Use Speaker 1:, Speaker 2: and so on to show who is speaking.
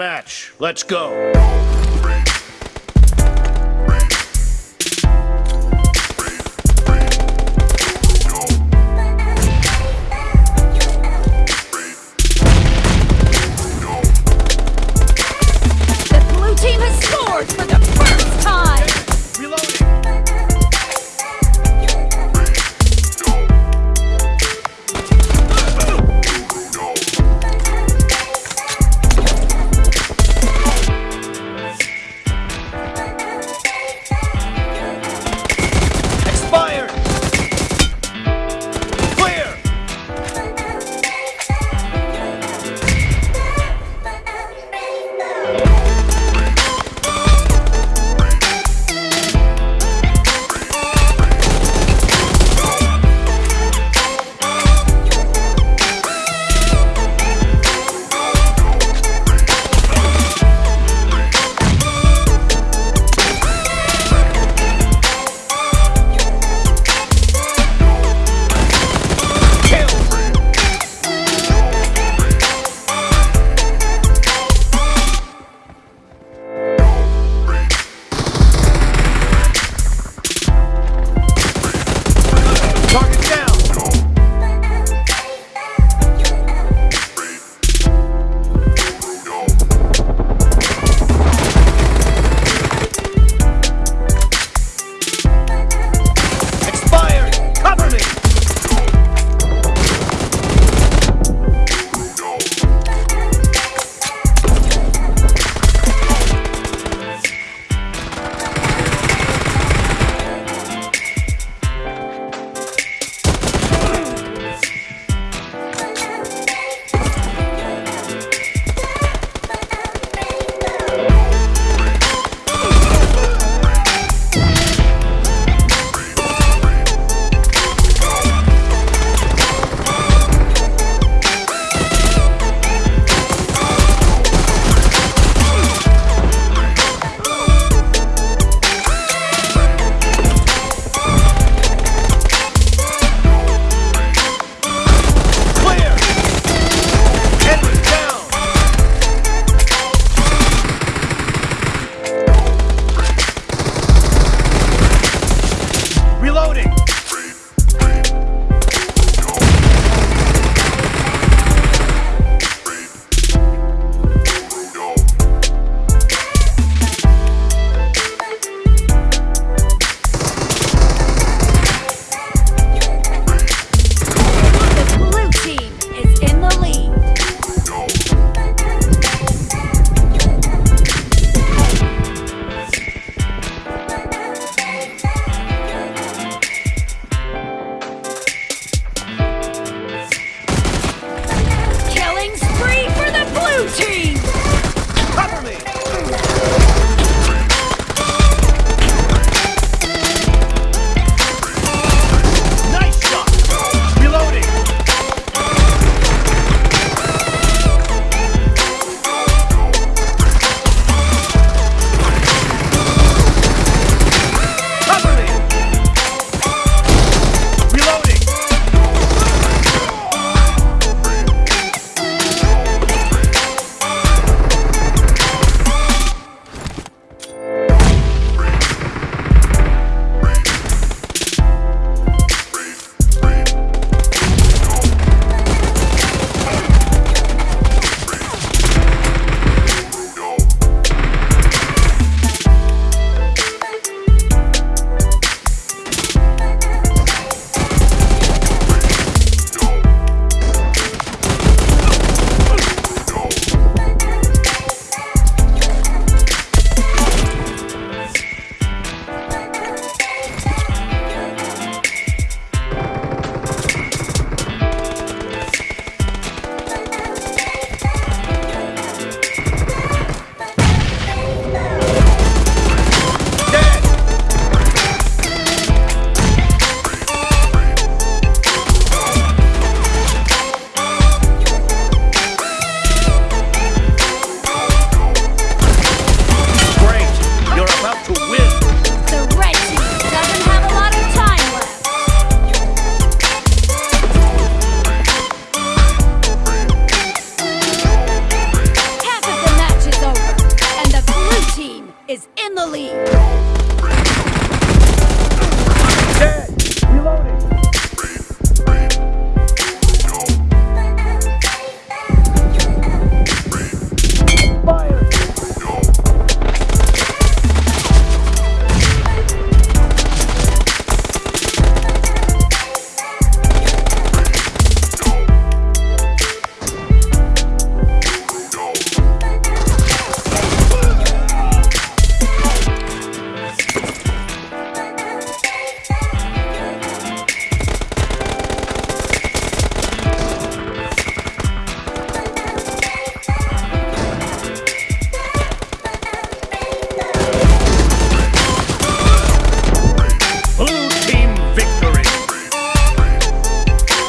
Speaker 1: match. Let's go.
Speaker 2: Loading.